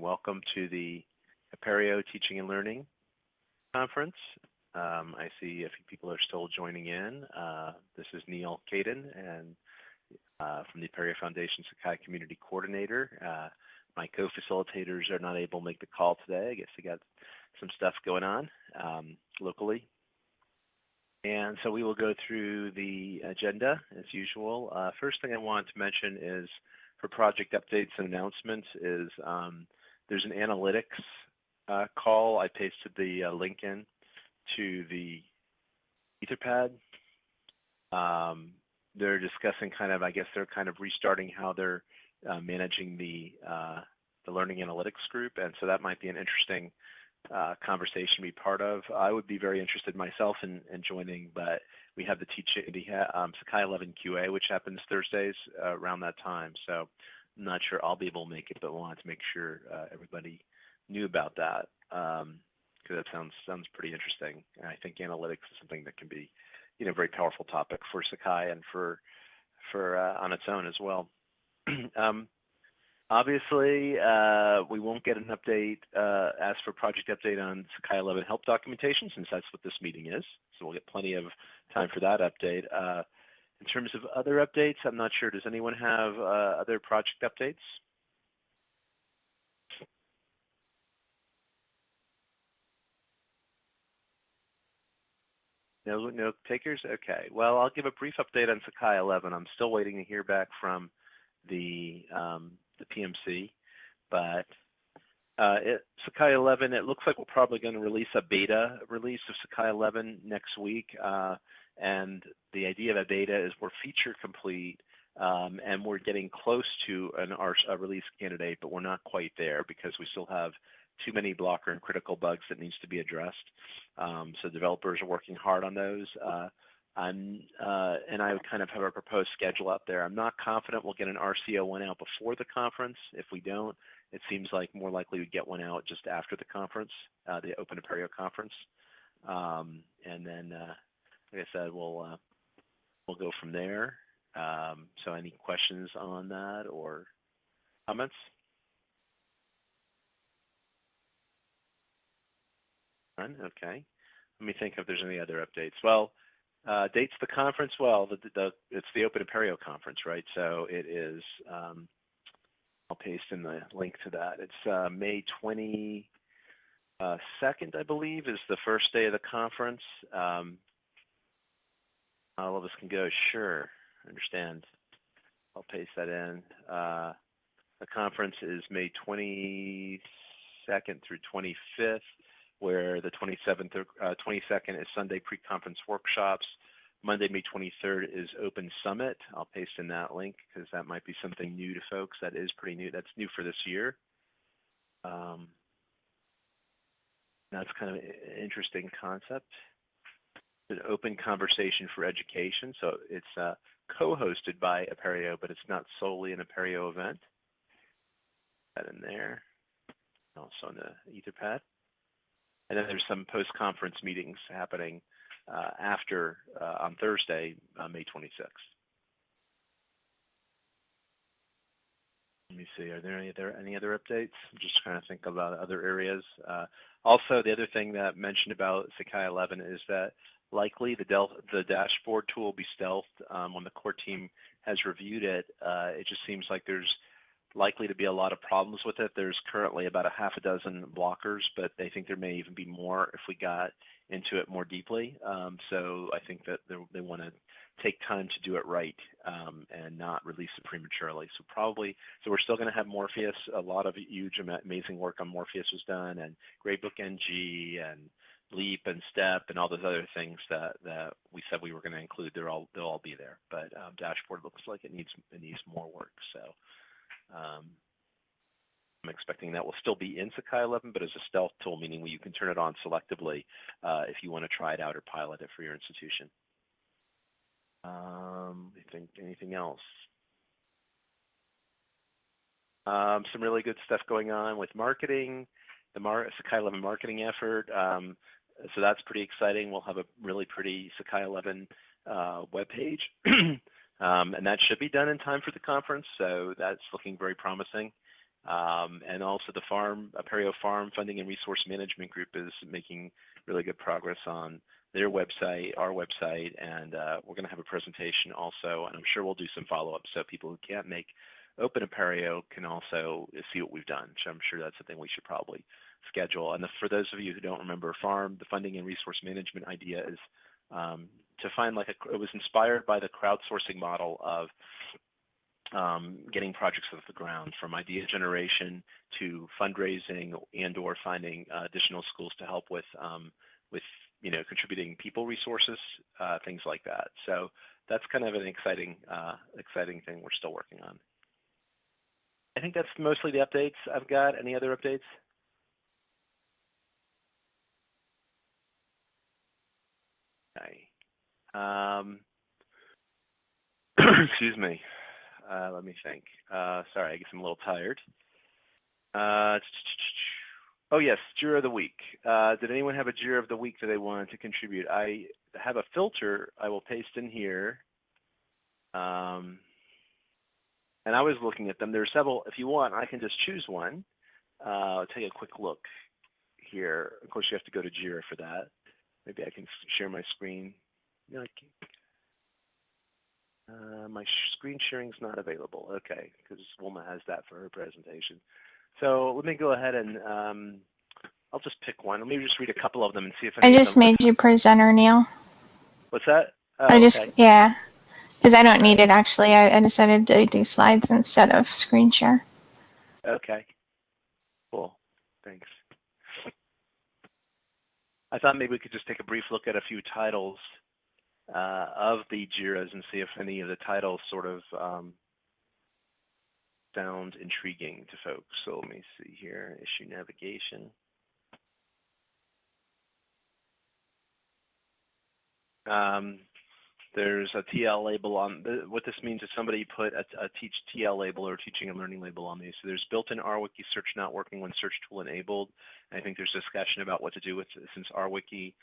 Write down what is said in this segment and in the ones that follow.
Welcome to the Apereo Teaching and Learning Conference. Um, I see a few people are still joining in. Uh, this is Neal Caidin and uh, from the Apereo Foundation Sakai Community Coordinator. Uh, my co-facilitators are not able to make the call today. I guess they got some stuff going on um, locally. And so we will go through the agenda as usual. Uh, first thing I want to mention is for project updates and announcements is um, there's an analytics uh, call. I pasted the uh, link in to the Etherpad. Um, they're discussing kind of, I guess they're kind of restarting how they're uh, managing the uh, the learning analytics group, and so that might be an interesting uh, conversation to be part of. I would be very interested myself in, in joining, but we have the teaching the um, Sakai 11 QA, which happens Thursdays uh, around that time. So Not sure I'll be able to make it, but wanted to make sure uh, everybody knew about that because um, that sounds sounds pretty interesting. And I think analytics is something that can be, you know, a very powerful topic for Sakai and for for uh, on its own as well. um, obviously, uh, we won't get an update uh, as for project update on Sakai 11 help documentation since that's what this meeting is. So we'll get plenty of time for that update. In terms of other updates, I'm not sure. Does anyone have uh, other project updates? No, no takers? Okay. Well, I'll give a brief update on Sakai 11. I'm still waiting to hear back from the um, the PMC, but uh, it, Sakai 11, it looks like we're probably going to release a beta release of Sakai 11 next week. Uh, and the idea of a beta is we're feature complete um, and we're getting close to an our, a release candidate, but we're not quite there because we still have too many blocker and critical bugs that needs to be addressed. Um, so developers are working hard on those. Uh, I'm, uh, and I would kind of have a proposed schedule out there. I'm not confident we'll get an RCO one out before the conference. If we don't, it seems like more likely we'd get one out just after the conference, uh, the Open Apereo conference. Um, and then uh, like I said, we'll uh, we'll go from there. Um, so, any questions on that or comments? None. Okay. Let me think if there's any other updates. Well, uh, dates the conference. Well, the, the, it's the Open Apereo conference, right? So it is. Um, I'll paste in the link to that. It's uh, May 22nd, I believe, is the first day of the conference. Um, all of us can go, sure, understand. I'll paste that in. Uh, the conference is May 22nd through 25th, where the 27th, uh, 22nd is Sunday pre-conference workshops. Monday, May 23rd is Open Summit. I'll paste in that link because that might be something new to folks. That is pretty new. That's new for this year. Um, that's kind of an interesting concept an open conversation for education. So it's uh, co-hosted by Apereo, but it's not solely an Apereo event. That in there, also on the Etherpad. And then there's some post-conference meetings happening uh, after uh, on Thursday, uh, May 26th. Let me see. Are there any other any other updates? I'm just trying to think about other areas. Uh, also, the other thing that I mentioned about Sakai 11 is that likely the, del- the dashboard tool will be stealthed. Um, when the core team has reviewed it, uh, it just seems like there's likely to be a lot of problems with it. There's currently about a half a dozen blockers, but they think there may even be more if we got into it more deeply. Um, so I think that they want to take time to do it right um, and not release it prematurely. So probably, so we're still going to have Morpheus. A lot of huge, amazing work on Morpheus was done, and Gradebook NG and Leap and Step and all those other things that that we said we were going to include. They're all they'll all be there. But um, dashboard looks like it needs it needs more work. So um, I'm expecting that will still be in Sakai 11, but as a stealth tool, meaning you can turn it on selectively uh, if you want to try it out or pilot it for your institution. Um, I think anything else? Um, some really good stuff going on with marketing, the Mar Sakai 11 marketing effort. Um, so that's pretty exciting. We'll have a really pretty Sakai 11 uh, webpage, um, and that should be done in time for the conference. So that's looking very promising. Um, and also the farm, Apereo Farm Funding and Resource Management Group is making really good progress on their website, our website, and uh, we're going to have a presentation also, and I'm sure we'll do some follow-up so people who can't make Open Apereo can also see what we've done. So I'm sure that's something we should probably schedule. And the, for those of you who don't remember FARM, the funding and resource management idea is um, to find like a, it was inspired by the crowdsourcing model of um, getting projects off the ground from idea generation to fundraising and or finding uh, additional schools to help with um, with you know contributing people resources uh, things like that. So that's kind of an exciting uh, exciting thing we're still working on. I think that's mostly the updates I've got. Any other updates okay um, excuse me uh, let me think. Uh, sorry, I guess I'm a little tired. Uh, oh yes, Jira of the week. Did anyone have a Jira of the week that they wanted to contribute? I have a filter I will paste in here. Um, and I was looking at them. There are several. If you want, I can just choose one. I'll take a quick look here. Of course, you have to go to Jira for that. Maybe I can share my screen. No, uh, my screen sharing is not available. Okay, because Wilma has that for her presentation. So let me go ahead and um, I'll just pick one. Let me just read a couple of them and see if I can. I just made you presenter, Neal. What's that? Oh, I just okay. yeah, because I don't need it actually. I, I decided to do slides instead of screen share. Okay. Cool. Thanks. I thought maybe we could just take a brief look at a few titles of the JIRAs and see if any of the titles sort of um, sound intriguing to folks. So let me see here, issue navigation. Um, there's a TL label on, the, what this means is somebody put a, a, teach TL label or teaching and learning label on these. So there's built-in RWiki search not working when search tool enabled. I think there's discussion about what to do with since RWiki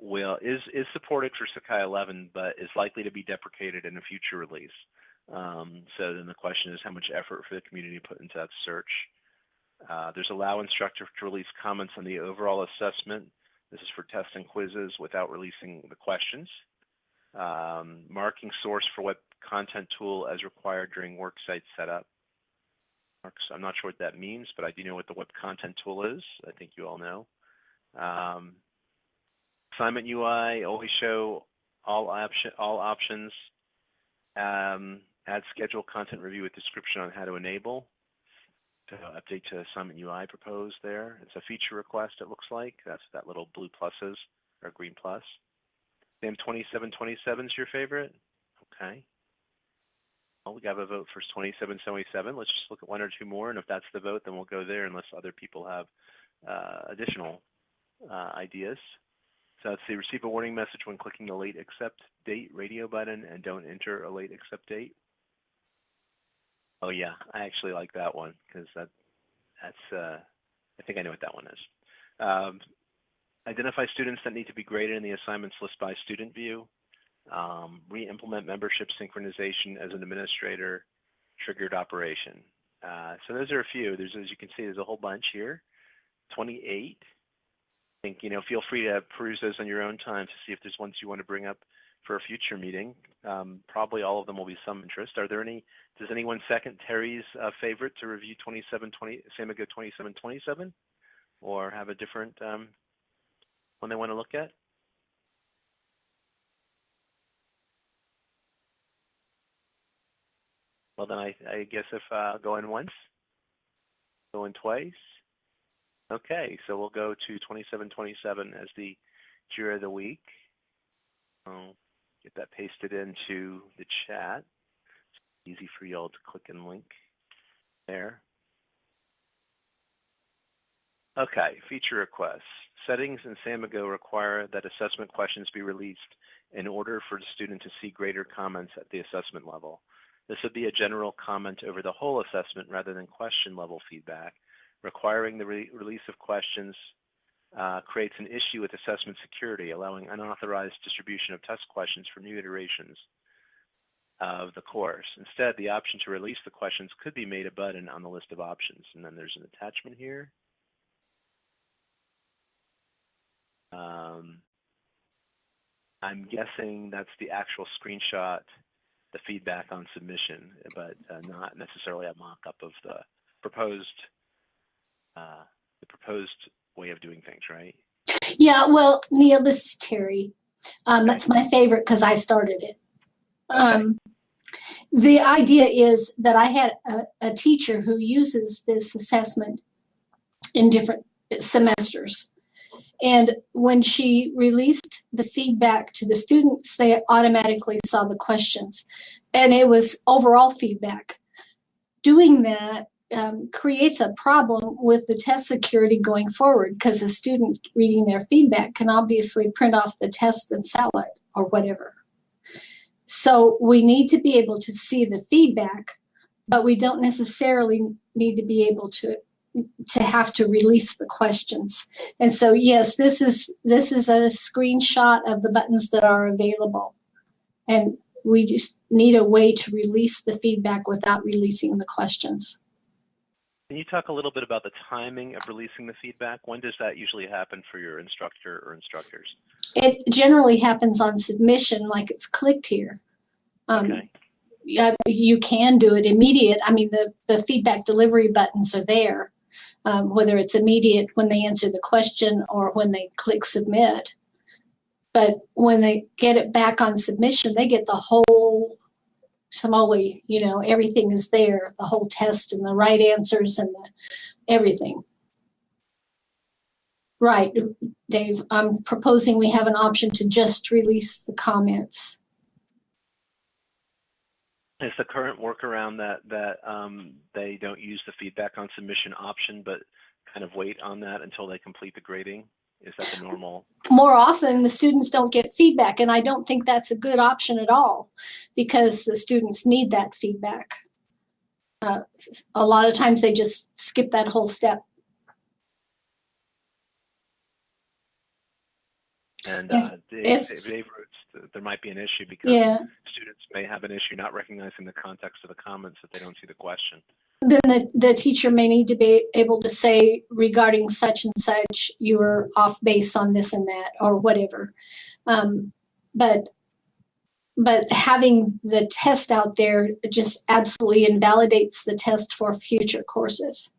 will is is supported for Sakai 11, but is likely to be deprecated in a future release. Um, so then the question is how much effort for the community put into that search. Uh, there's allow instructor to release comments on the overall assessment. This is for tests and quizzes without releasing the questions. Um, marking source for web content tool as required during worksite setup. I'm not sure what that means, but I do know what the web content tool is. I think you all know. Um, Assignment UI, always show all, option, all options. Um, add schedule content review with description on how to enable. Update to assignment UI proposed there. It's a feature request, it looks like. That's that little blue pluses or green plus. SAM 2727 is your favorite? Okay. Well, we have a vote for 2777. Let's just look at one or two more, and if that's the vote, then we'll go there unless other people have uh, additional uh, ideas. So see, receive a warning message when clicking the late accept date radio button and don't enter a late accept date. Oh yeah, I actually like that one because that that's uh, I think I know what that one is. Um, identify students that need to be graded in the assignments list by student view. Um, re-implement membership synchronization as an administrator triggered operation. Uh, so those are a few. There's, as you can see, there's a whole bunch here. 28 think, you know, feel free to peruse those on your own time to see if there's ones you want to bring up for a future meeting. Um, probably all of them will be some interest. Are there any, does anyone second Terry's uh, favorite to review 2720, Samigo 2727 or have a different um, one they want to look at? Well, then I, I guess if uh, going once, going twice, Okay, so we'll go to 2727 as the Jira of the week. I'll get that pasted into the chat. It's easy for y'all to click and link there. Okay, feature requests. Settings in Samigo require that assessment questions be released in order for the student to see grader comments at the assessment level. This would be a general comment over the whole assessment rather than question level feedback requiring the re release of questions uh, creates an issue with assessment security, allowing unauthorized distribution of test questions for new iterations. of the course. Instead, the option to release the questions could be made a button on the list of options. And then there's an attachment here. Um, I'm guessing that's the actual screenshot, the feedback on submission, but uh, not necessarily a mock-up of the proposed uh, the proposed way of doing things, right? Yeah, well, Neal, this is Terry. Um, that's my favorite because I started it. Um, the idea is that I had a, a teacher who uses this assessment in different semesters. And when she released the feedback to the students, they automatically saw the questions. And it was overall feedback. Doing that um, creates a problem with the test security going forward because a student reading their feedback can obviously print off the test and sell it or whatever. So we need to be able to see the feedback, but we don't necessarily need to be able to to have to release the questions. And so yes, this is this is a screenshot of the buttons that are available. And we just need a way to release the feedback without releasing the questions. Can you talk a little bit about the timing of releasing the feedback? When does that usually happen for your instructor or instructors? It generally happens on submission, like it's clicked here. Um, Okay. yeah, you can do it immediate. I mean, the, the feedback delivery buttons are there, um, whether it's immediate when they answer the question or when they click submit. But when they get it back on submission, they get the whole tamale, you know, everything is there, the whole test and the right answers and the, everything. Right, Dave, I'm proposing we have an option to just release the comments. Is the current workaround that that um, they don't use the feedback on submission option, but kind of wait on that until they complete the grading? Is that the normal? more often the students don't get feedback and i don't think that's a good option at all because the students need that feedback uh, a lot of times they just skip that whole step And If- uh, Dave, if- Dave, Dave wrote that there might be an issue because yeah. students may have an issue not recognizing the context of the comments if they don't see the question. then the, the teacher may need to be able to say regarding such and such you were off base on this and that or whatever. Um, but but having the test out there just absolutely invalidates the test for future courses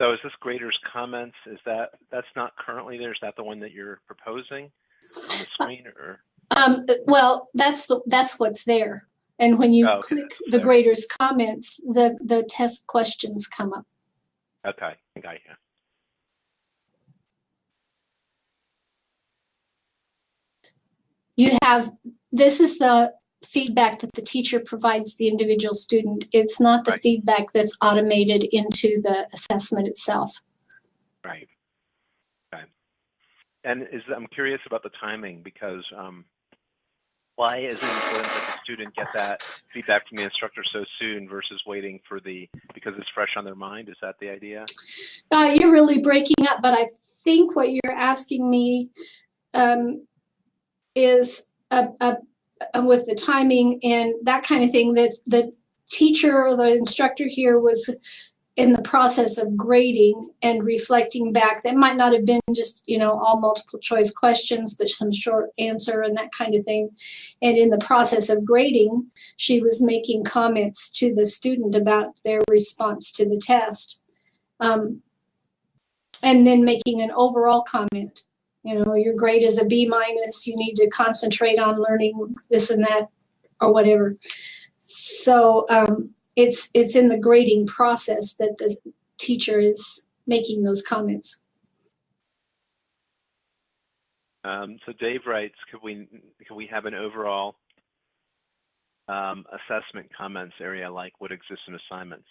So is this grader's comments? Is that that's not currently there? Is that the one that you're proposing on the screen, or Um, well, that's the, that's what's there. And when you Oh, okay, click the grader's comments, the, the test questions come up. okay, I got you. You have, this is the feedback that the teacher provides the individual student. It's not the Right. feedback that's automated into the assessment itself. Right. Okay. And is I'm curious about the timing because um, why is it important that the student get that feedback from the instructor so soon versus waiting for the because it's fresh on their mind? Is that the idea? Uh, you're really breaking up, but I think what you're asking me um, is uh, uh, with the timing and that kind of thing. That the teacher or the instructor here was in the process of grading and reflecting back. That might not have been just you know all multiple choice questions, but some short answer and that kind of thing. And in the process of grading, she was making comments to the student about their response to the test. Um, and then making an overall comment. You know, your grade is a B minus, you need to concentrate on learning this and that or whatever. So um, it's it's in the grading process that the teacher is making those comments. Um, so Dave writes, could we could we have an overall um, assessment comments area like what exists in assignments?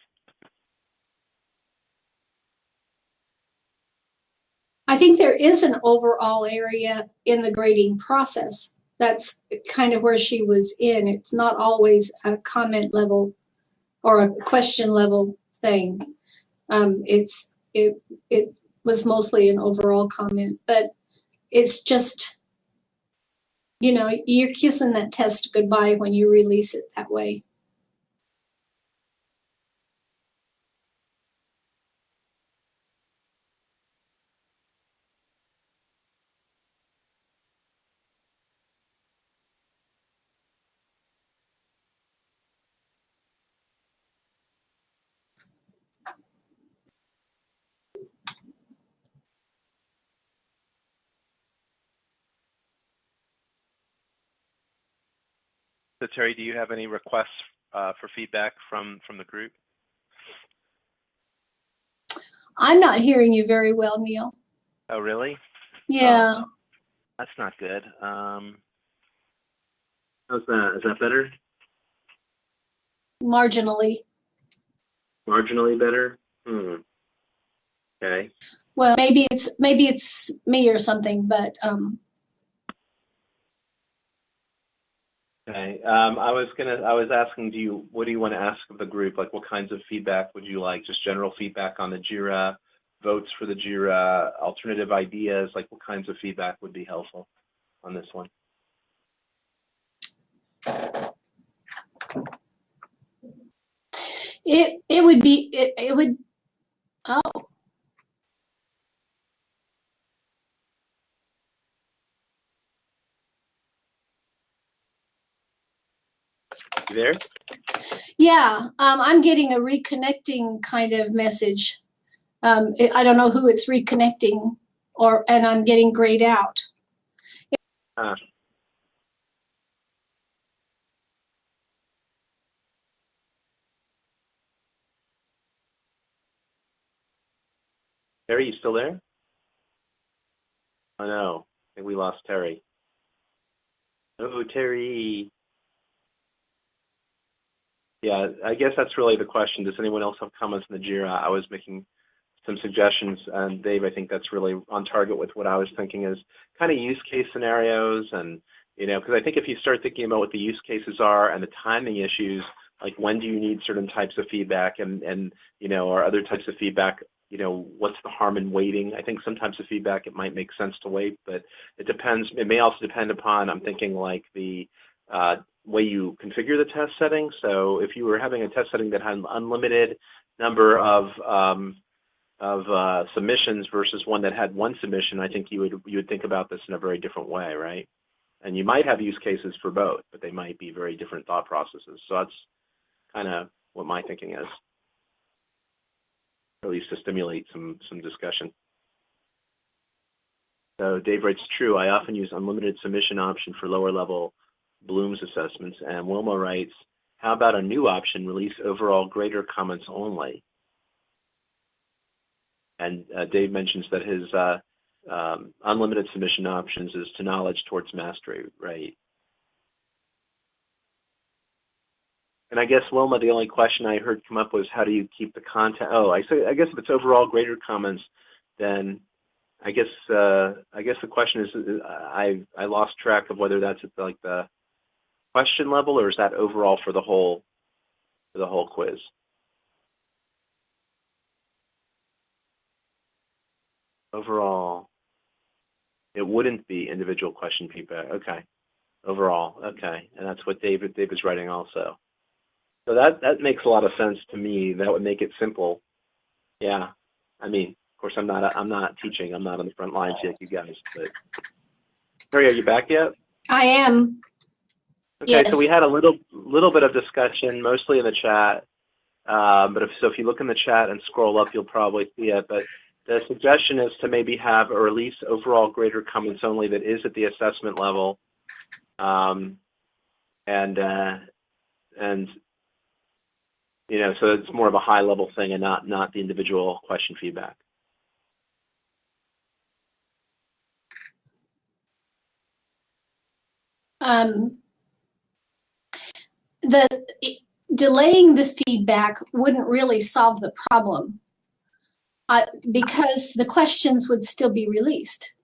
I think there is an overall area in the grading process. That's kind of where she was in. It's not always a comment level or a question level thing. Um, it's it it was mostly an overall comment, but it's just, you know, you're kissing that test goodbye when you release it that way. So Terry, do you have any requests uh, for feedback from from the group? I'm not hearing you very well, Neal. Oh, really? Yeah. That's not good. Um, how's that? Is that better? marginally. Marginally better? Hmm. Okay. Well, maybe it's maybe it's me or something, but um, Okay. Um, I was gonna. I was asking, do you? What do you want to ask of the group? Like, what kinds of feedback would you like? Just general feedback on the Jira, votes for the Jira, alternative ideas. Like, what kinds of feedback would be helpful on this one? it it would be it, it would. Oh, You there? yeah. Um, I'm getting a reconnecting kind of message. Um, it, I don't know who it's reconnecting, or and I'm getting grayed out. Ah. Terry, you still there? Oh no, I think we lost Terry. Oh, Terry. Yeah, I guess that's really the question. Does anyone else have comments on the JIRA? I was making some suggestions, and Dave, I think that's really on target with what I was thinking is kind of use case scenarios and, you know, because I think if you start thinking about what the use cases are and the timing issues, like when do you need certain types of feedback and, and you know, or other types of feedback, you know, what's the harm in waiting? I think sometimes the feedback, it might make sense to wait, but it depends. It may also depend upon, I'm thinking like the uh, way you configure the test setting. So if you were having a test setting that had an unlimited number of um, of uh, submissions versus one that had one submission, I think you would you would think about this in a very different way, right? And you might have use cases for both, but they might be very different thought processes. So that's kind of what my thinking is, at least to stimulate some some discussion. So Dave writes, true, I often use unlimited submission option for lower level Bloom's assessments. And Wilma writes, how about a new option, release overall grader comments only? And uh, Dave mentions that his uh, um, unlimited submission options is to knowledge towards mastery, right? And I guess Wilma, the only question I heard come up was how do you keep the content? Oh, I say I guess if it's overall grader comments, then I guess uh, I guess the question is uh, I I lost track of whether that's at like the question level or is that overall for the whole for the whole quiz? Overall, it wouldn't be individual question feedback. Okay. Overall, okay. And that's what David Dave is writing also. So that that makes a lot of sense to me. That would make it simple. Yeah. I mean, of course, I'm not I'm not teaching. I'm not on the front lines like you guys. But Harry, are you back yet? I am. Okay, Yes. so we had a little little bit of discussion, mostly in the chat. Um, but if so, if you look in the chat and scroll up, you'll probably see it. But the suggestion is to maybe have a release overall grader comments only that is at the assessment level, um, and uh, and you know, so it's more of a high level thing and not not the individual question feedback. Um, the delaying the feedback wouldn't really solve the problem uh, because the questions would still be released.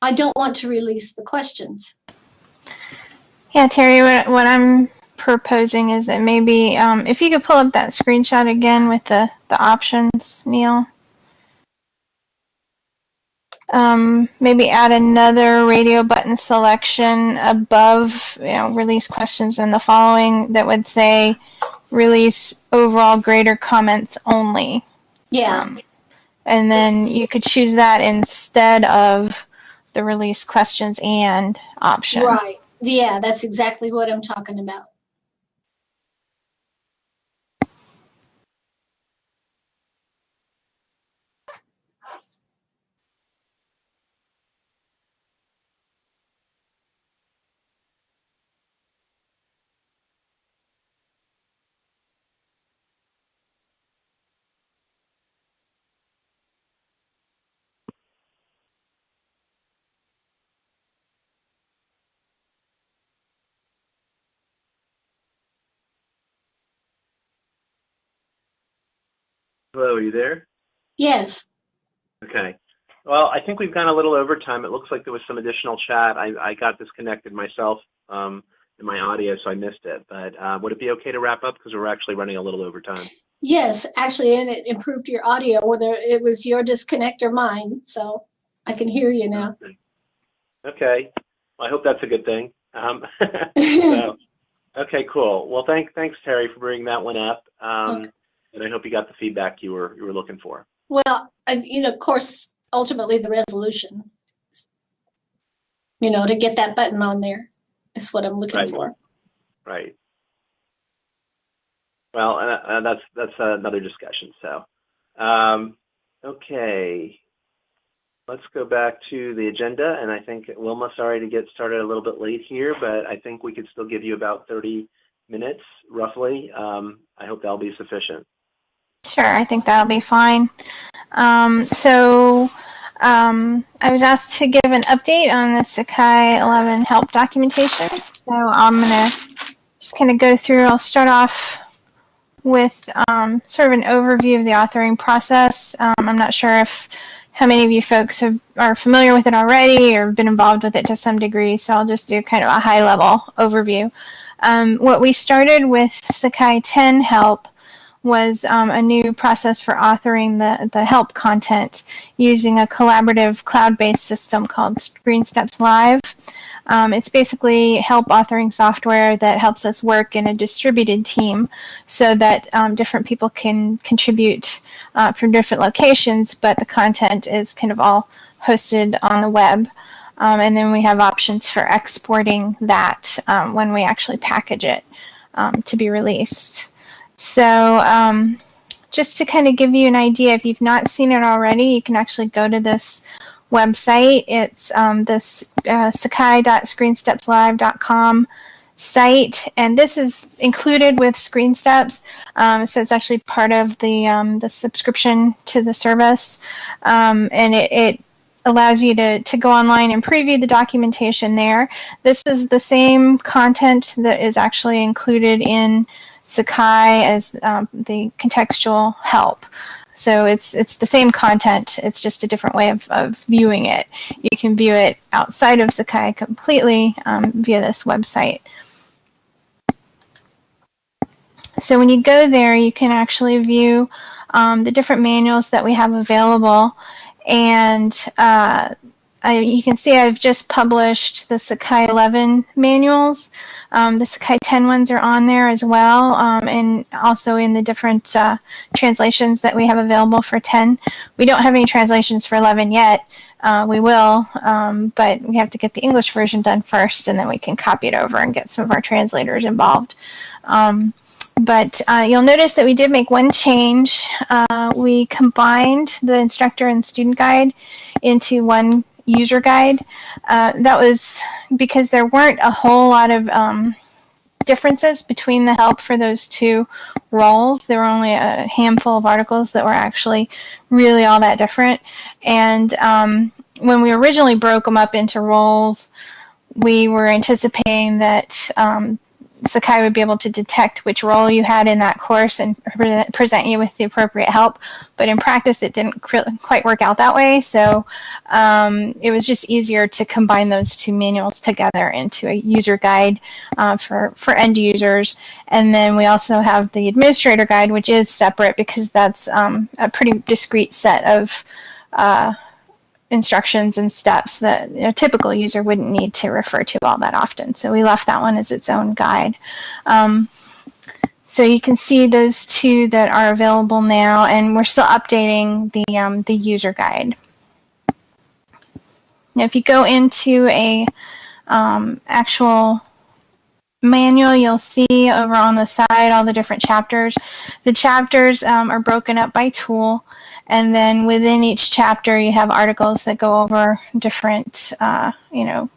I don't want to release the questions. Yeah, Terry, what, what I'm proposing is that maybe um, if you could pull up that screenshot again with the, the options, Neal. Um, maybe add another radio button selection above, you know, release questions and the following that would say release overall grader comments only. Yeah. Um, and then you could choose that instead of the release questions and option. Right. Yeah, that's exactly what I'm talking about. Hello, are you there? Yes. Okay. Well, I think we've gone a little over time. It looks like there was some additional chat. I, I got disconnected myself um, in my audio, so I missed it. But uh, would it be okay to wrap up because we're actually running a little over time? Yes, actually, and it improved your audio, whether it was your disconnect or mine. So I can hear you now. Okay. Well, I hope that's a good thing. Um, so, okay, cool. Well, thank, thanks, Terry, for bringing that one up. Um, Okay. And I hope you got the feedback you were you were looking for. Well, and, you know, of course, ultimately the resolution, you know, to get that button on there is what I'm looking Right. for. Right. Well, uh, uh, that's that's another discussion. So, um, okay, let's go back to the agenda. And I think Wilma, sorry to get started a little bit late here, but I think we could still give you about 30 minutes, roughly. Um, I hope that'll be sufficient. Sure, I think that'll be fine. Um, so um, I was asked to give an update on the Sakai 11 help documentation. So I'm going to just kind of go through. I'll start off with um, sort of an overview of the authoring process. Um, I'm not sure if how many of you folks have, are familiar with it already or been involved with it to some degree. So I'll just do kind of a high level overview. Um, what we started with Sakai 10 help was um, a new process for authoring the, the help content using a collaborative cloud-based system called ScreenSteps Live. Um, it's basically help authoring software that helps us work in a distributed team so that um, different people can contribute uh, from different locations, but the content is kind of all hosted on the web. Um, and then we have options for exporting that um, when we actually package it um, to be released. So um, just to kind of give you an idea, if you've not seen it already, you can actually go to this website. It's um, this uh, sakai.screenstepslive.com site, and this is included with ScreenSteps. Um, so it's actually part of the um, the subscription to the service, um, and it, it allows you to, to go online and preview the documentation there. This is the same content that is actually included in Sakai as um, the contextual help. So it's it's the same content. It's just a different way of, of viewing it. You can view it outside of Sakai completely um, via this website. So when you go there, you can actually view um, the different manuals that we have available. And uh, I, you can see I've just published the Sakai 11 manuals. Um, the Sakai 10 ones are on there as well, um, and also in the different uh, translations that we have available for 10. We don't have any translations for 11 yet. Uh, we will, um, but we have to get the English version done first, and then we can copy it over and get some of our translators involved. Um, but uh, you'll notice that we did make one change. Uh, we combined the instructor and student guide into one user guide. Uh, that was because there weren't a whole lot of um, differences between the help for those two roles. There were only a handful of articles that were actually really all that different. And um, when we originally broke them up into roles, we were anticipating that um, Sakai would be able to detect which role you had in that course and pre present you with the appropriate help. But in practice, it didn't quite work out that way. So um, it was just easier to combine those two manuals together into a user guide uh, for, for end users. And then we also have the administrator guide, which is separate because that's um, a pretty discrete set of uh, instructions and steps that a typical user wouldn't need to refer to all that often. So we left that one as its own guide. Um, so you can see those two that are available now, and we're still updating the, um, the user guide. Now, if you go into a um, actual manual, you'll see over on the side all the different chapters. The chapters um, are broken up by tool, and then within each chapter, you have articles that go over different, uh, you know,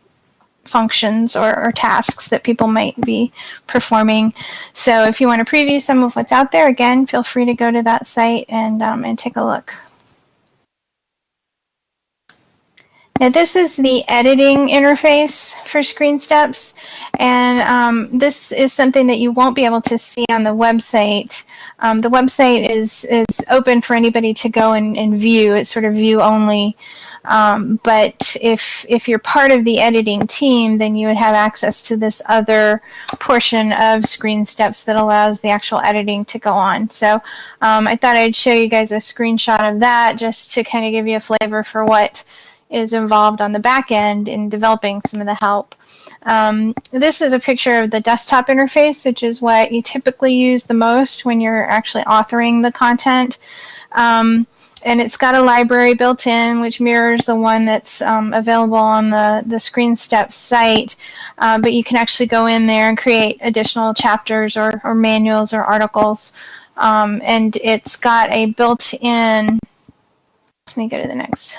functions or, or, tasks that people might be performing. So if you want to preview some of what's out there, again, feel free to go to that site and, um, and take a look. Now this is the editing interface for ScreenSteps and um, this is something that you won't be able to see on the website. Um, the website is, is open for anybody to go and, and view. It's sort of view only. Um, but if, if you're part of the editing team, then you would have access to this other portion of ScreenSteps that allows the actual editing to go on. So um, I thought I'd show you guys a screenshot of that just to kind of give you a flavor for what is involved on the back end in developing some of the help. Um, this is a picture of the desktop interface, which is what you typically use the most when you're actually authoring the content. Um, and it's got a library built in, which mirrors the one that's um, available on the, the ScreenSteps site. Uh, but you can actually go in there and create additional chapters or, or manuals or articles. Um, and it's got a built-in, let me go to the next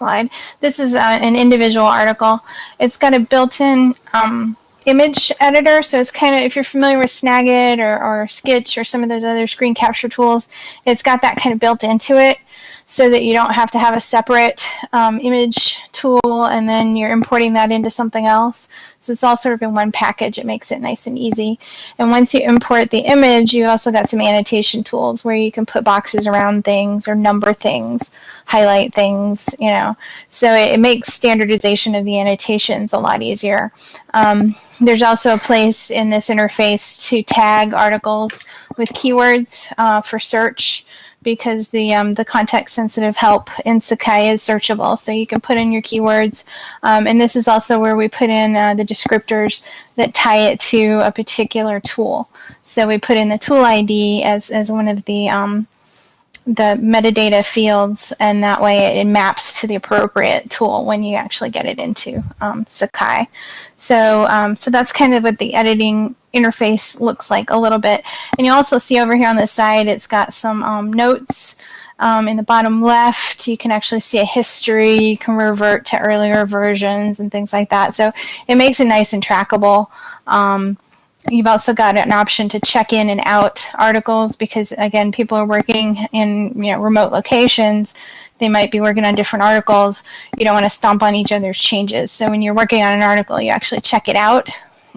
slide. This is uh, an individual article. It's got a built-in um, image editor. So it's kind of, if you're familiar with Snagit or, or Skitch or some of those other screen capture tools, it's got that kind of built into it so that you don't have to have a separate um, image tool and then you're importing that into something else. So it's all sort of in one package. It makes it nice and easy. And once you import the image, you also got some annotation tools where you can put boxes around things or number things, highlight things, you know. So it, it makes standardization of the annotations a lot easier. Um, there's also a place in this interface to tag articles with keywords uh, for search because the um, the context sensitive help in Sakai is searchable. So you can put in your keywords. Um, and this is also where we put in uh, the descriptors that tie it to a particular tool. So we put in the tool ID as, as one of the um, the metadata fields and that way it, maps to the appropriate tool when you actually get it into um, Sakai. So, um, so that's kind of what the editing interface looks like a little bit. And you also see over here on the side, it's got some um, notes. Um, in the bottom left, you can actually see a history. You can revert to earlier versions and things like that. So it makes it nice and trackable. You've also got an option to check in and out articles because again, people are working in you know remote locations. They might be working on different articles. You don't want to stomp on each other's changes. So when you're working on an article, you actually check it out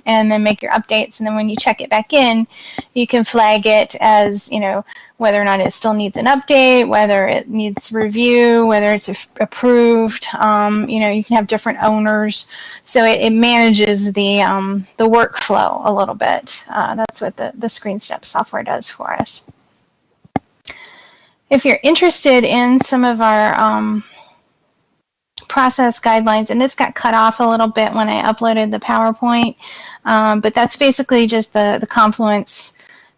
and then make your updates. And then when you check it back in, you can flag it as, you know, whether or not it still needs an update, whether it needs review, whether it's approved. Um, you know, you can have different owners. So it, it manages the, um, the workflow a little bit. Uh, that's what the, the ScreenStep software does for us. If you're interested in some of our um, process guidelines, and this got cut off a little bit when I uploaded the PowerPoint, um, but that's basically just the, the Confluence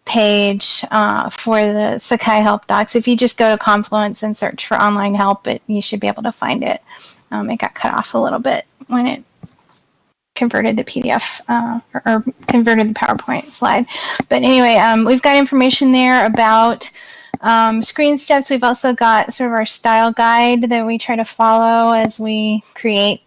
page uh, for the Sakai Help Docs. If you just go to Confluence and search for online help, it, you should be able to find it. Um, it got cut off a little bit when it converted the PDF uh, or, or, converted the PowerPoint slide. But anyway, um, we've got information there about um, ScreenSteps, we've also got sort of our style guide that we try to follow as we create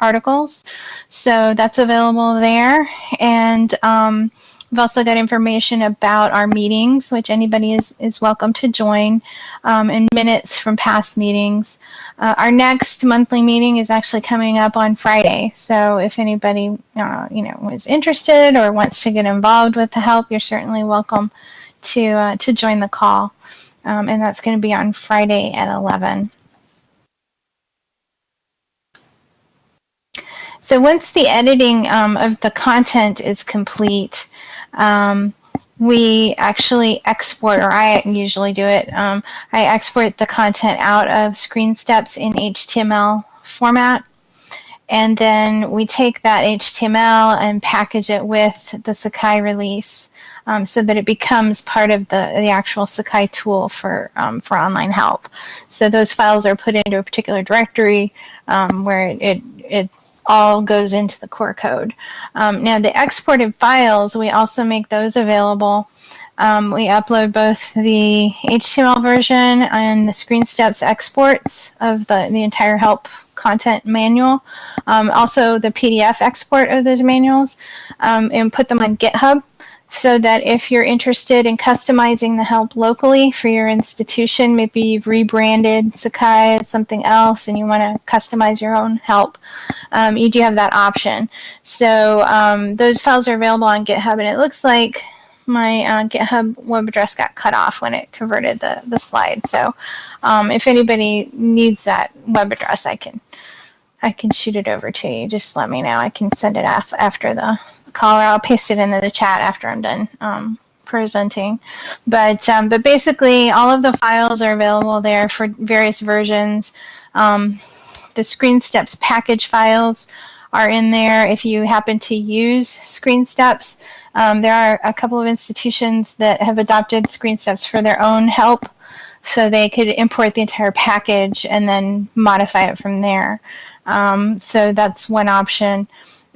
articles. So that's available there. And um, we've also got information about our meetings, which anybody is, is welcome to join, um, and minutes from past meetings. Uh, our next monthly meeting is actually coming up on Friday. So if anybody, uh, you know, is interested or wants to get involved with the help, you're certainly welcome to, uh, to join the call. Um, and that's going to be on Friday at 11. So once the editing um, of the content is complete, um, we actually export, or I usually do it, um, I export the content out of Screen Steps in HTML format. And then we take that HTML and package it with the Sakai release um, so that it becomes part of the, the actual Sakai tool for, um, for online help. So those files are put into a particular directory um, where it, it all goes into the core code. Um, now the exported files, we also make those available. Um, we upload both the HTML version and the screen steps exports of the, the entire help content manual. Um, also the PDF export of those manuals um, and put them on GitHub so that if you're interested in customizing the help locally for your institution, maybe you've rebranded Sakai as something else and you want to customize your own help, um, you do have that option. So um, those files are available on GitHub and it looks like my uh, GitHub web address got cut off when it converted the, the slide. So um, if anybody needs that web address, I can I can shoot it over to you. Just let me know. I can send it af after the, call or I'll paste it into the chat after I'm done um, presenting. But, um, but basically all of the files are available there for various versions. Um, the Screen Steps package files are in there if you happen to use Screen Steps. Um, there are a couple of institutions that have adopted Screen Steps for their own help so they could import the entire package and then modify it from there. Um, so that's one option.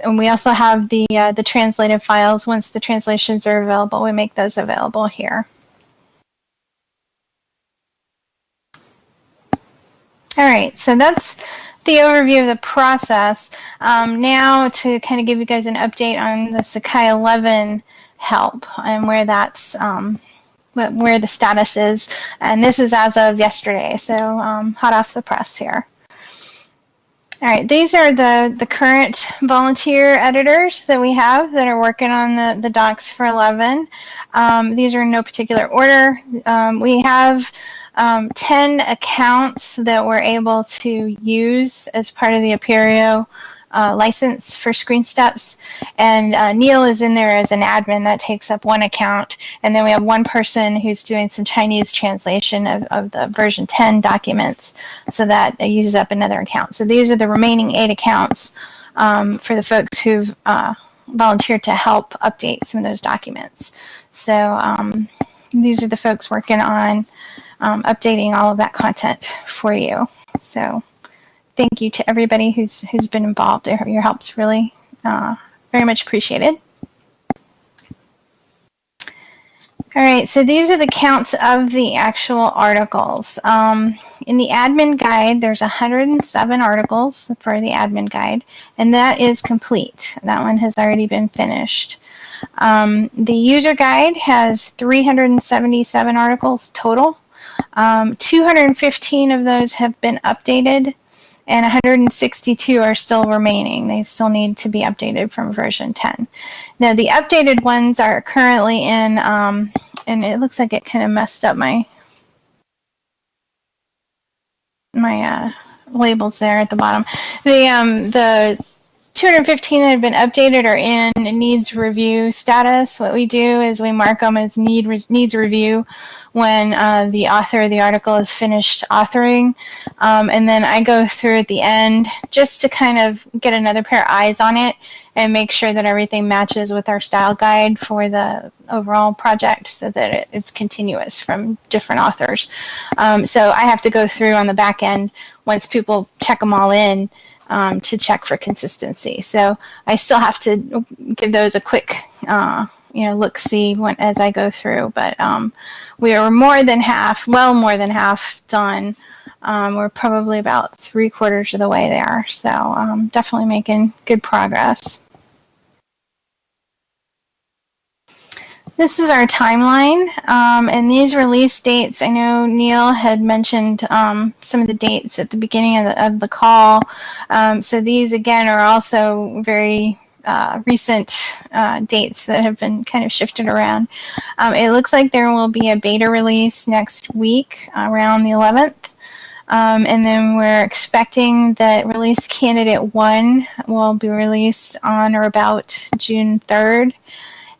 And we also have the, uh, the translated files. Once the translations are available, we make those available here. All right, so that's the overview of the process. Um, now to kind of give you guys an update on the Sakai 11 help and where that's um, where the status is. And this is as of yesterday, so um, hot off the press here. All right, these are the, the current volunteer editors that we have that are working on the, the docs for 11. Um, these are in no particular order. Um, we have um, 10 accounts that we're able to use as part of the Apereo uh, license for Screen Steps. And uh, Neal is in there as an admin that takes up one account. And then we have one person who's doing some Chinese translation of, of the version 10 documents. So that uses up another account. So these are the remaining eight accounts um, for the folks who've uh, volunteered to help update some of those documents. So um, these are the folks working on um, updating all of that content for you. So thank you to everybody who's who's been involved. Your help's really uh, very much appreciated. All right, so these are the counts of the actual articles. Um, in the admin guide, there's 107 articles for the admin guide, and that is complete. That one has already been finished. Um, the user guide has 377 articles total. Um, 215 of those have been updated and 162 are still remaining. They still need to be updated from version 10. Now the updated ones are currently in, um, and it looks like it kind of messed up my my uh, labels there at the bottom. The um, the 215 that have been updated are in needs review status. What we do is we mark them as need needs review when uh, the author of the article is finished authoring. Um, and then I go through at the end just to kind of get another pair of eyes on it and make sure that everything matches with our style guide for the overall project so that it, it's continuous from different authors. Um, so I have to go through on the back end once people check them all in um, to check for consistency. So I still have to give those a quick uh, you know, look see when, as I go through. But um, we are more than half, well more than half done. Um, we're probably about three quarters of the way there. So um, definitely making good progress. This is our timeline, um, and these release dates, I know Neal had mentioned um, some of the dates at the beginning of the, of the call. Um, so these, again, are also very uh, recent uh, dates that have been kind of shifted around. Um, it looks like there will be a beta release next week around the 11th. Um, and then we're expecting that release candidate one will be released on or about June 3rd.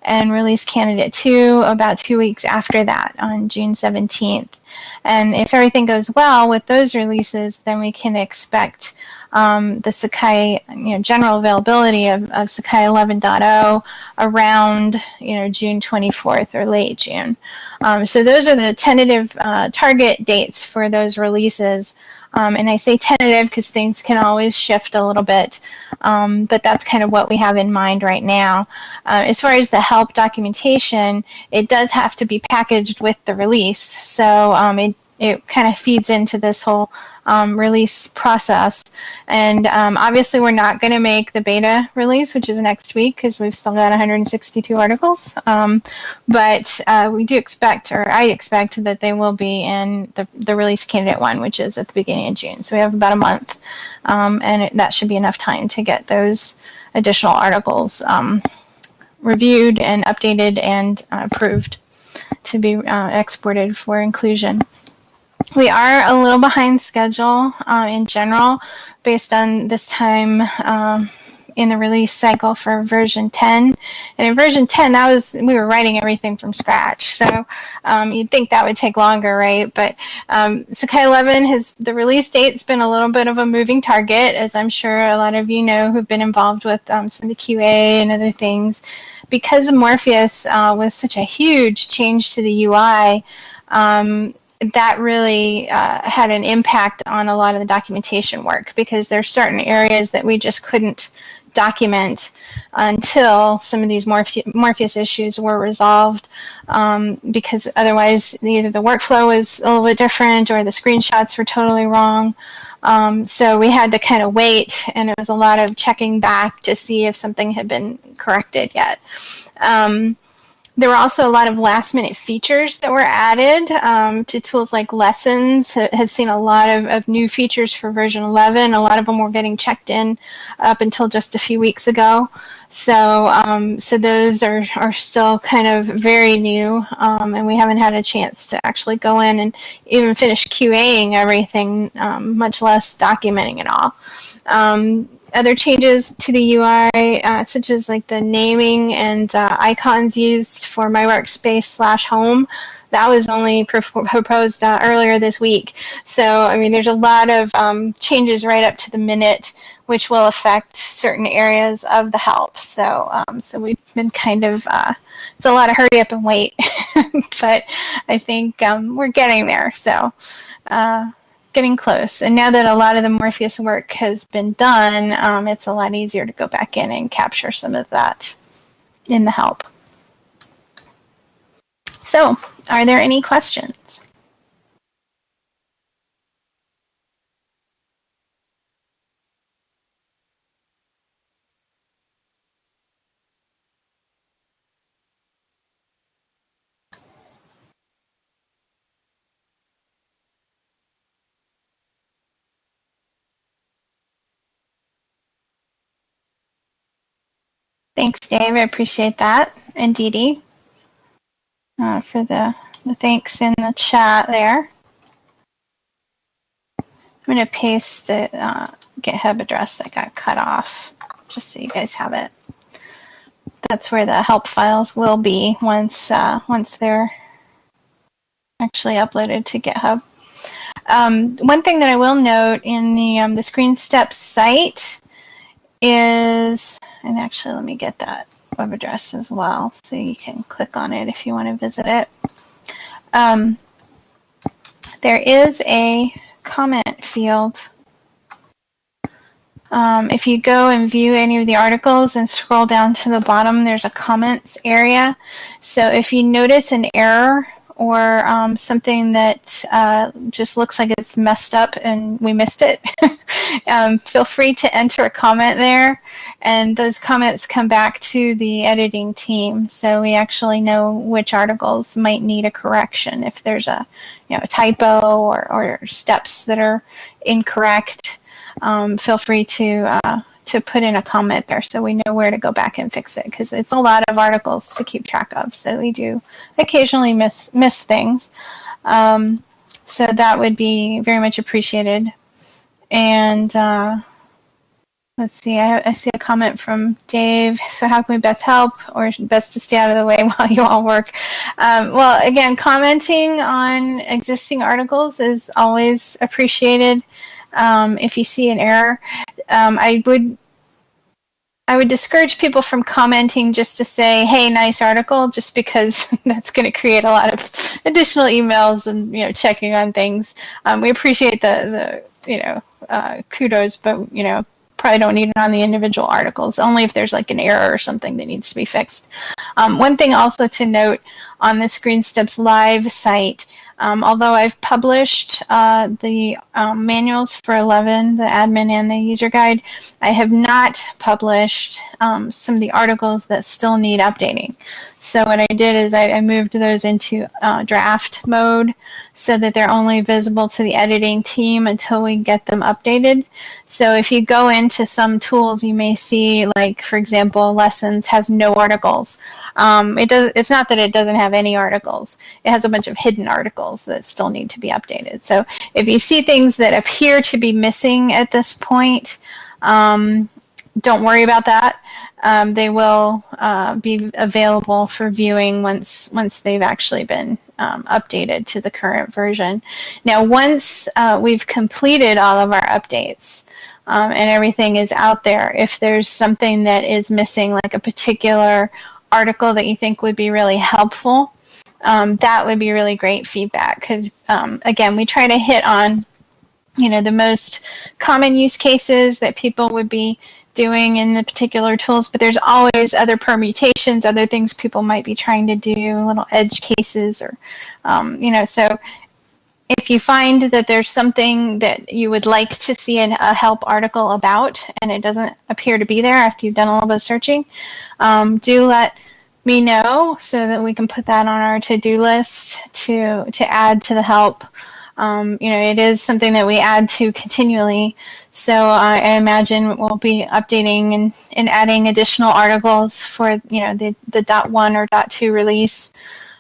And release candidate two about two weeks after that on June 17th. And if everything goes well with those releases, then we can expect um, the Sakai, you know, general availability of, of Sakai 11.0 around, you know, June 24th or late June. Um, so those are the tentative uh, target dates for those releases. Um, and I say tentative because things can always shift a little bit, um, but that's kind of what we have in mind right now. Uh, as far as the help documentation, it does have to be packaged with the release. So um, it, it kind of feeds into this whole um, release process. And um, obviously, we're not going to make the beta release, which is next week, because we've still got 162 articles. Um, but uh, we do expect, or I expect, that they will be in the, the release candidate one, which is at the beginning of June. So we have about a month, um, and it, that should be enough time to get those additional articles um, reviewed and updated and uh, approved to be uh, exported for inclusion. We are a little behind schedule uh, in general based on this time um, in the release cycle for version 10. And in version 10, that was we were writing everything from scratch. So um, you'd think that would take longer, right? But um, Sakai 11 has the release date's been a little bit of a moving target, as I'm sure a lot of you know who've been involved with um, some of the QA and other things. Because Morpheus uh, was such a huge change to the UI, um, that really uh, had an impact on a lot of the documentation work because there's certain areas that we just couldn't document until some of these Morphe Morpheus issues were resolved um, because otherwise either the workflow was a little bit different or the screenshots were totally wrong. Um, so we had to kind of wait and it was a lot of checking back to see if something had been corrected yet. Um, there were also a lot of last minute features that were added um, to tools like Lessons. Has seen a lot of, of, new features for version 11. A lot of them were getting checked in up until just a few weeks ago. So, um, so those are, are still kind of very new, um, and we haven't had a chance to actually go in and even finish QAing everything, um, much less documenting it all. Other changes to the UI, uh, such as like the naming and uh, icons used for my workspace slash home, that was only proposed uh, earlier this week. So, I mean, there's a lot of um, changes right up to the minute, which will affect certain areas of the help. So, um, so we've been kind of, uh, it's a lot of hurry up and wait, but I think um, we're getting there. So, uh, getting close. And now that a lot of the Morpheus work has been done, um, it's a lot easier to go back in and capture some of that in the help. So, are there any questions? Thanks, Dave. I appreciate that. And Dee Dee uh, for the, the thanks in the chat there. I'm going to paste the uh, GitHub address that got cut off just so you guys have it. That's where the help files will be once uh, once they're actually uploaded to GitHub. Um, one thing that I will note in the um, the Screen Step site is, and actually let me get that web address as well so you can click on it if you want to visit it. Um, there is a comment field. Um, if you go and view any of the articles and scroll down to the bottom, there's a comments area. So if you notice an error or um, something that uh, just looks like it's messed up and we missed it, um, feel free to enter a comment there and those comments come back to the editing team so we actually know which articles might need a correction if there's a you know a typo or, or steps that are incorrect. Um, feel free to uh, to put in a comment there so we know where to go back and fix it because it's a lot of articles to keep track of. So we do occasionally miss, miss things. Um, so that would be very much appreciated. And uh, let's see, I, I see a comment from Dave. So how can we best help or best to stay out of the way while you all work? Um, well, again, commenting on existing articles is always appreciated. Um, if you see an error, um, I would I would discourage people from commenting just to say, "Hey, nice article," just because that's going to create a lot of additional emails and you know checking on things. Um, we appreciate the the you know uh, kudos, but you know probably don't need it on the individual articles. Only if there's like an error or something that needs to be fixed. Um, one thing also to note on the Screen Steps Live site um, although I've published uh, the um, manuals for 11, the admin and the user guide, I have not published um, some of the articles that still need updating. So what I did is I, I moved those into uh, draft mode so that they're only visible to the editing team until we get them updated. So if you go into some tools, you may see, like for example, lessons has no articles. Um, it does. It's not that it doesn't have any articles. It has a bunch of hidden articles that still need to be updated. So if you see things that appear to be missing at this point, um, don't worry about that. Um, they will uh, be available for viewing once once they've actually been um, updated to the current version. Now, once uh, we've completed all of our updates um, and everything is out there, if there's something that is missing, like a particular article that you think would be really helpful, um, that would be really great feedback. Because um, again, we try to hit on you know the most common use cases that people would be doing in the particular tools, but there's always other permutations, other things people might be trying to do, little edge cases or, um, you know, so if you find that there's something that you would like to see an, a help article about and it doesn't appear to be there after you've done a little bit of searching, um, do let me know so that we can put that on our to-do list to, to add to the help um, you know, it is something that we add to continually. So I imagine we'll be updating and, and adding additional articles for, you know, the, the dot one or dot two release,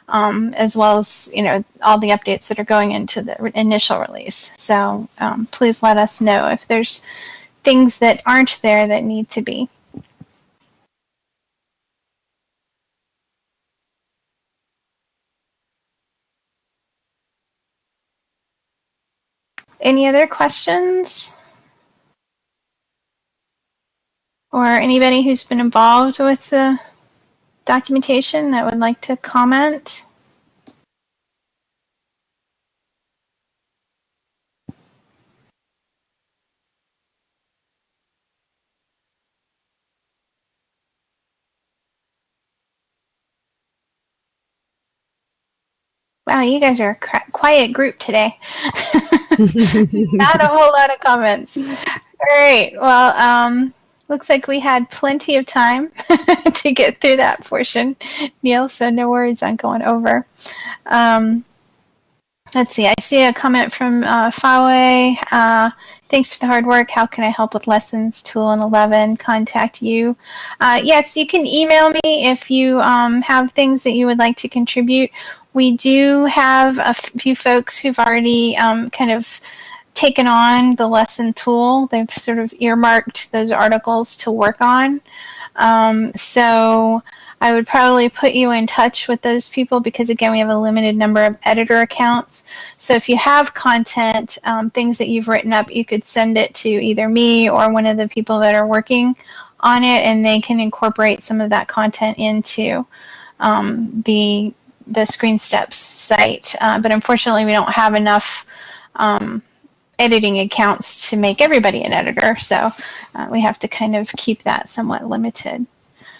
um, as well as, you know, all the updates that are going into the initial release. So um, please let us know if there's things that aren't there that need to be. Any other questions? Or anybody who's been involved with the documentation that would like to comment? Wow, you guys are a quiet group today. Not a whole lot of comments. All right. Well, um, looks like we had plenty of time to get through that portion, Neal. So no worries on going over. Um, let's see. I see a comment from uh, Fawe. Uh, thanks for the hard work. How can I help with lessons? Tool and 11. Contact you. Uh, yes, you can email me if you um, have things that you would like to contribute. We do have a few folks who've already um, kind of taken on the lesson tool. They've sort of earmarked those articles to work on. Um, so I would probably put you in touch with those people because again, we have a limited number of editor accounts. So if you have content, um, things that you've written up, you could send it to either me or one of the people that are working on it and they can incorporate some of that content into um, the the Screen Steps site, uh, but unfortunately we don't have enough um, editing accounts to make everybody an editor, so uh, we have to kind of keep that somewhat limited.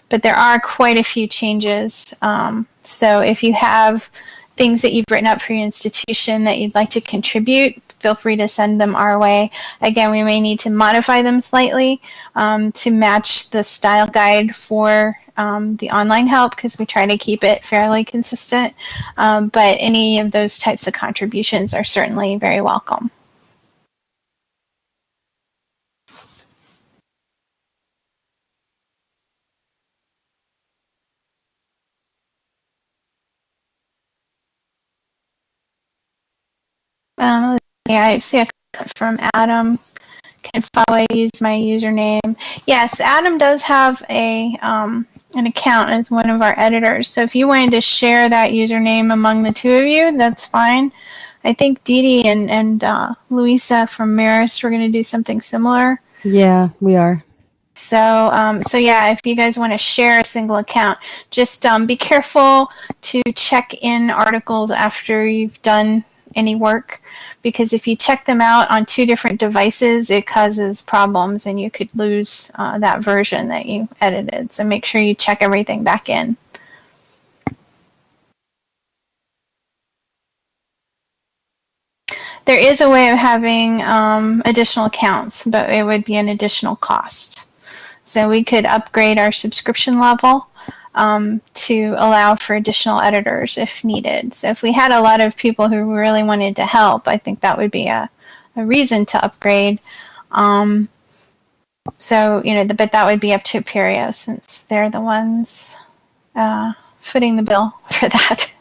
But there are quite a few changes, um, so if you have things that you've written up for your institution that you'd like to contribute, feel free to send them our way. Again, we may need to modify them slightly um, to match the style guide for um, the online help because we try to keep it fairly consistent. Um, but any of those types of contributions are certainly very welcome. Um, yeah, I see a from Adam. can follow. I use my username. Yes, Adam does have a um, an account as one of our editors. So if you wanted to share that username among the two of you, that's fine. I think Dee and, and uh, Louisa from Marist were going to do something similar. Yeah, we are. So, um, so yeah, if you guys want to share a single account, just um, be careful to check in articles after you've done any work, because if you check them out on two different devices, it causes problems, and you could lose uh, that version that you edited. So make sure you check everything back in. There is a way of having um, additional accounts, but it would be an additional cost. So we could upgrade our subscription level um, to allow for additional editors if needed. So if we had a lot of people who really wanted to help, I think that would be a, a reason to upgrade. Um, so, you know, the, but that would be up to Apereo since they're the ones uh, footing the bill for that.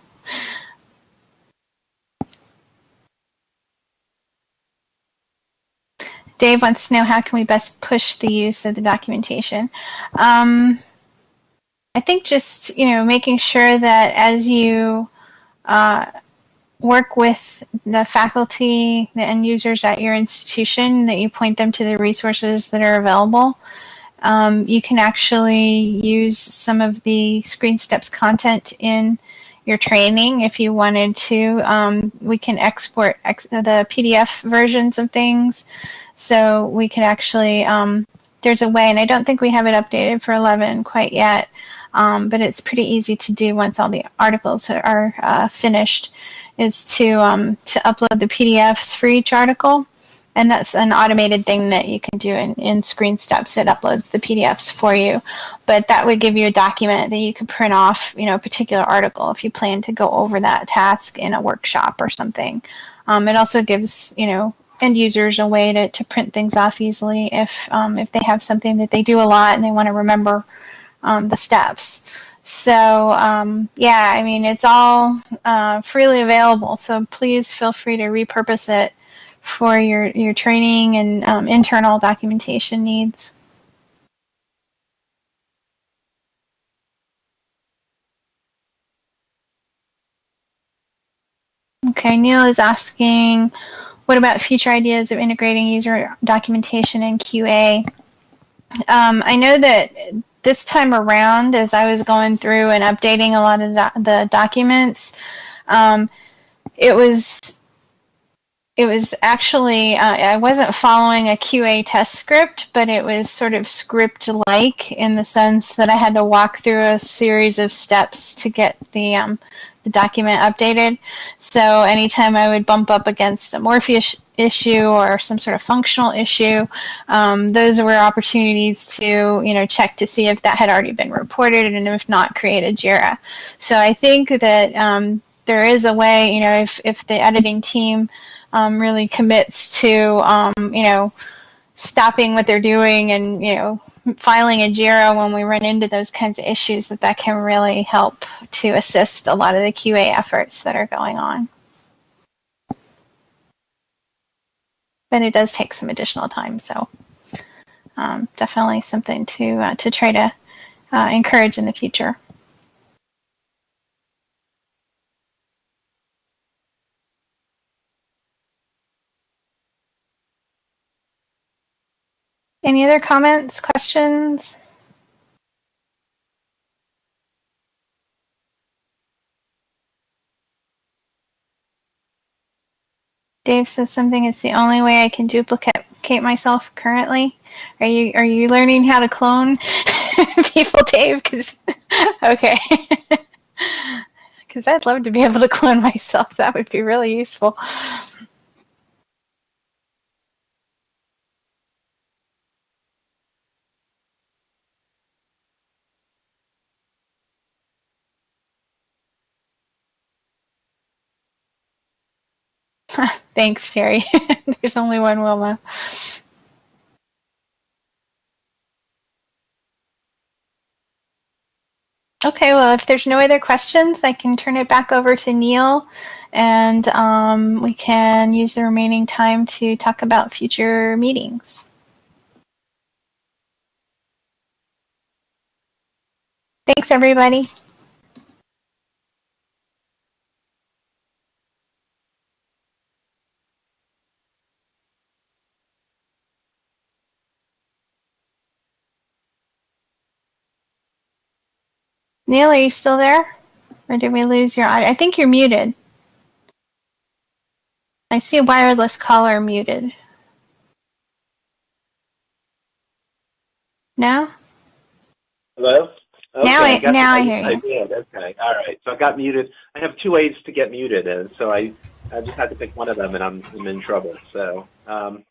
Dave wants to know how can we best push the use of the documentation. Um, I think just you know making sure that as you uh, work with the faculty, the end users at your institution, that you point them to the resources that are available. Um, you can actually use some of the Screen Steps content in your training if you wanted to. Um, we can export ex the PDF versions of things. So we could actually, um, there's a way, and I don't think we have it updated for 11 quite yet, um, but it's pretty easy to do once all the articles are uh, finished, is to, um, to upload the PDFs for each article. And that's an automated thing that you can do in, in Screen Steps. It uploads the PDFs for you. But that would give you a document that you could print off, you know, a particular article if you plan to go over that task in a workshop or something. Um, it also gives, you know, end users a way to, to print things off easily if, um, if they have something that they do a lot and they want to remember um, the steps. So um, yeah, I mean, it's all uh, freely available. So please feel free to repurpose it for your, your training and um, internal documentation needs. Okay, Neal is asking, what about future ideas of integrating user documentation in QA? Um, I know that this time around, as I was going through and updating a lot of the documents, um, it was it was actually uh, I wasn't following a QA test script, but it was sort of script-like in the sense that I had to walk through a series of steps to get the um, the document updated. So anytime I would bump up against a Morpheus issue or some sort of functional issue, um, those were opportunities to, you know, check to see if that had already been reported and if not, create a JIRA. So I think that um, there is a way, you know, if, if the editing team um, really commits to, um, you know, stopping what they're doing and, you know, filing a JIRA when we run into those kinds of issues, that that can really help to assist a lot of the QA efforts that are going on. But it does take some additional time, so um, definitely something to uh, to try to uh, encourage in the future. Any other comments, questions? Dave says something. It's the only way I can duplicate myself currently. Are you are you learning how to clone people, Dave? Because okay, because I'd love to be able to clone myself. That would be really useful. Thanks, Sherry. There's only one Wilma. Okay, well, if there's no other questions, I can turn it back over to Neal, and um, we can use the remaining time to talk about future meetings. Thanks, everybody. Neal, are you still there? Or did we lose your audio? I think you're muted. I see a wireless caller muted. No? Hello? Now I- got now the- I hear you. I did, okay, all right. So I got muted. I have two ways to get muted, and so I, I just had to pick one of them, and I'm, I'm in trouble. So um,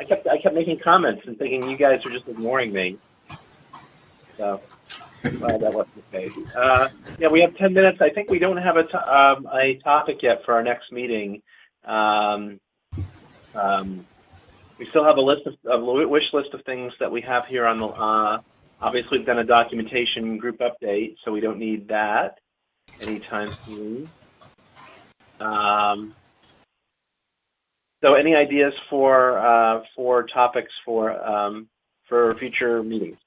I kept I kept making comments and thinking you guys are just ignoring me. So glad that wasn't the case. Uh, yeah, we have 10 minutes. I think we don't have a, to- um, a topic yet for our next meeting. Um, um, we still have a list of a wish list of things that we have here on the. Uh, obviously, we've done a documentation group update, so we don't need that anytime soon. Um, so, any ideas for uh, for topics for um, for future meetings?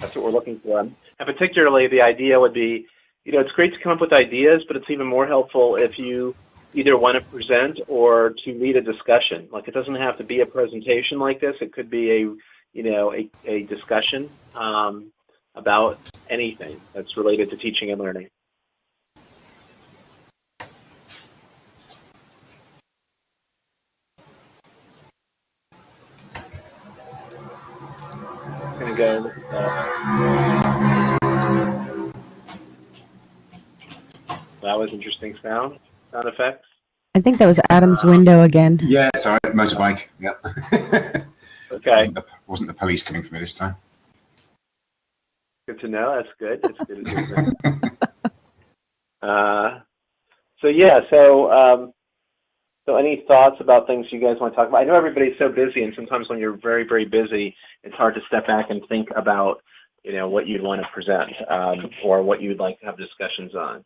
That's what we're looking for. And particularly, the idea would be, you know, it's great to come up with ideas, but it's even more helpful if you either want to present or to lead a discussion. Like it doesn't have to be a presentation like this. It could be a, you know, a, a discussion um, about anything that's related to teaching and learning. Go. Uh, that interesting sound sound effects. I think that was Adam's window again. Yeah, sorry. Motorbike. Yeah. Okay, wasn't, the, wasn't the police coming for me this time? good to know. That's good. That's good. That's good. Uh, so yeah, so um, so any thoughts about things you guys want to talk about? I know everybody's so busy, and sometimes when you're very very busy, it's hard to step back and think about you know what you'd want to present um, or what you'd like to have discussions on.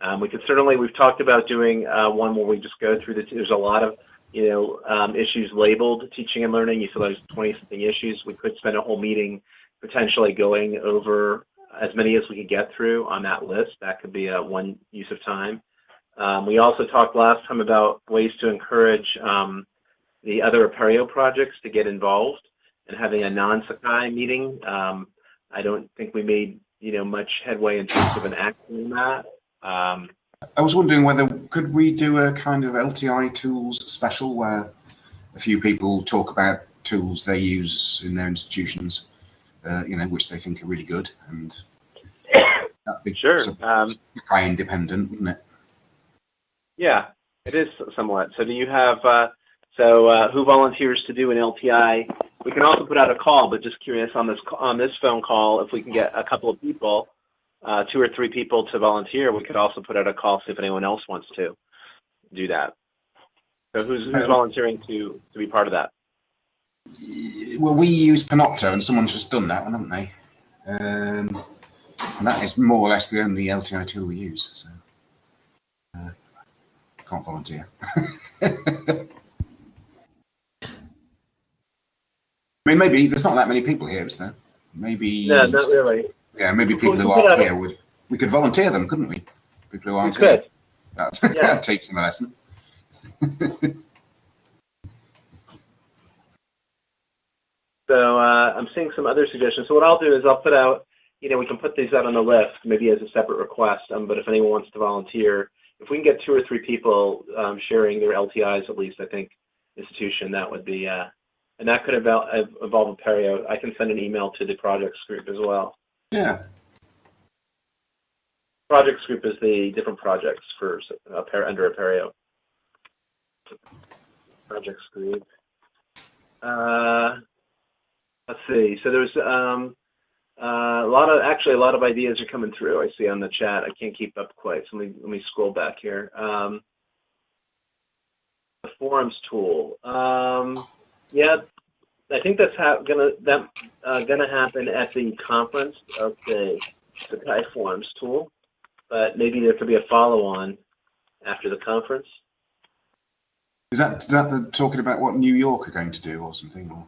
Um, we could certainly we've talked about doing uh, one where we just go through the. There's a lot of you know um, issues labeled teaching and learning. You saw those 20 something issues. We could spend a whole meeting potentially going over as many as we could get through on that list. That could be a one use of time. Um, we also talked last time about ways to encourage um, the other Apereo projects to get involved and having a non-Sakai meeting. Um, I don't think we made you know much headway in terms of an action on that. Um, I was wondering whether could we do a kind of LTI tools special where a few people talk about tools they use in their institutions, uh, you know, which they think are really good, and that'd be sure. sort of Um, Sakai independent, wouldn't it? Yeah, it is somewhat. So do you have, uh, so uh, who volunteers to do an LTI? We can also put out a call, but just curious on this on this phone call, if we can get a couple of people, uh, two or three people to volunteer, we could also put out a call, see if anyone else wants to do that. So who's, who's volunteering to, to be part of that? Well, we use Panopto, and someone's just done that one, haven't they? Um, and that is more or less the only LTI tool we use. So uh, can't volunteer. I mean, maybe there's not that many people here, is there? Maybe. No, not really. Yeah, maybe people who aren't here would. We could volunteer them, couldn't we? People who aren't here. could. That, Yeah. that teach them a lesson. So uh, I'm seeing some other suggestions. So what I'll do is I'll put out, you know, we can put these out on the list, maybe as a separate request. Um, but if anyone wants to volunteer, if we can get two or three people um, sharing their LTIs, at least I think institution, that would be, uh, and that could involve, involve Apereo. I can send an email to the projects group as well. Yeah. Projects group is the different projects for uh, under Apereo. Projects group. Uh, let's see. So there's um, uh, a lot of actually a lot of ideas are coming through. I see on the chat. I can't keep up quite. So let me let me scroll back here. Um, the forums tool. Um, yeah, I think that's ha- gonna that uh, gonna happen at the conference of the Sakai Forums tool, but maybe there could be a follow-on after the conference. Is that is that the, talking about what New York are going to do or something, or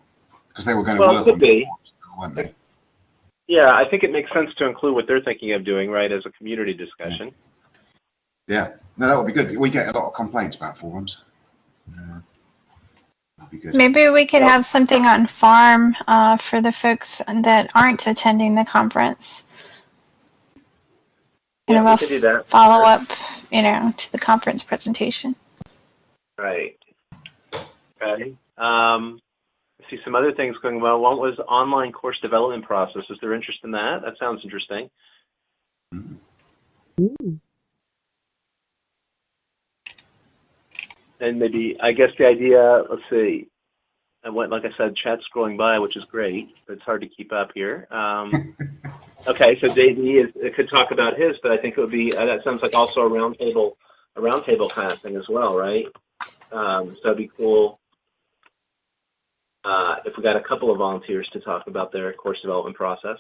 because they were going to Well, it work could on be. forms, weren't they? Yeah, I think it makes sense to include what they're thinking of doing, right, as a community discussion. Yeah, no, that would be good. We get a lot of complaints about forums. Uh, that'd be good. Maybe we could Yeah. have something on farm uh, for the folks that aren't attending the conference. Yeah, Kind we of could do a that. follow up, you know, to the conference presentation. Right. Okay. Um, I see some other things going well. One was online course development process. Is there interest in that? That sounds interesting. Mhm. Ooh. And maybe, I guess the idea, let's see, and what, like I said, chat's scrolling by, which is great, but it's hard to keep up here. Um, okay, so JD is, it could talk about his, but I think it would be, uh, that sounds like also a roundtable, a roundtable kind of thing as well, right? Um, so it'd be cool uh, if we got a couple of volunteers to talk about their course development process.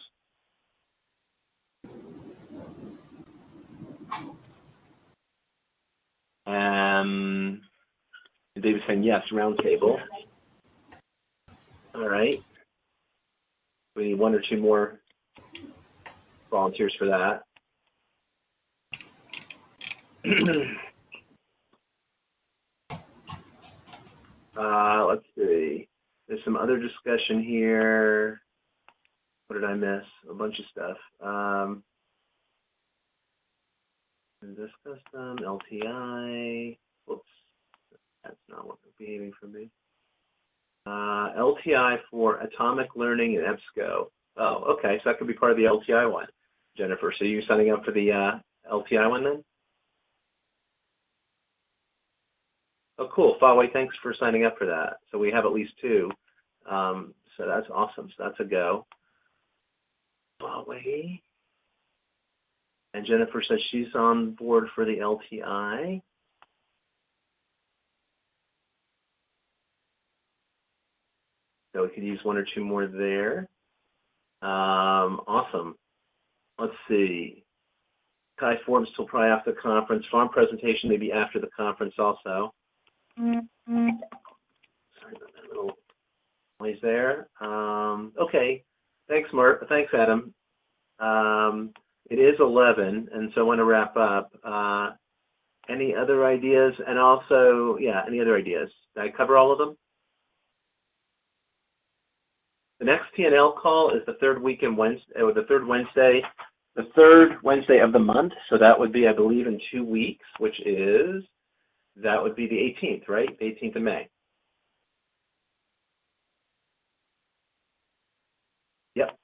Um, David's saying yes, roundtable. All right. We need one or two more volunteers for that. uh, let's see. There's some other discussion here. What did I miss? A bunch of stuff. Um, discuss them. LTI. Whoops. Not behaving for me. Uh, LTI for Atomic Learning and EBSCO. Oh, okay. So that could be part of the LTI one, Jennifer. So you signing up for the uh, LTI one then? Oh, cool. Fawway, thanks for signing up for that. So we have at least two. Um, so that's awesome. So that's a go. Fawway. And Jennifer says she's on board for the LTI. So we could use one or two more there. Um, awesome. Let's see. Kai Forbes till probably after the conference. Farm presentation maybe after the conference also. Sorry about that little noise there. Um, okay. Thanks, Mark. Thanks, Adam. Um, it is 11, and so I want to wrap up. Uh, any other ideas? And also, yeah, any other ideas? Did I cover all of them? The next TNL call is the third week in Wednesday, or the third Wednesday, the third Wednesday of the month. So that would be, I believe, in two weeks, which is, that would be the 18th, right? The 18th of May. Yep.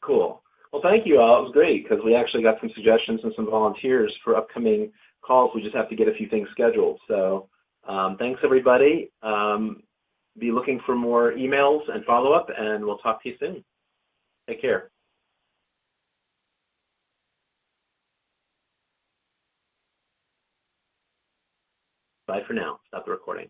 Cool. Well, thank you all. It was great because we actually got some suggestions and some volunteers for upcoming calls. We just have to get a few things scheduled. So um, thanks, everybody. Um, be looking for more emails and follow up, and we'll talk to you soon. Take care. Bye for now. Stop the recording.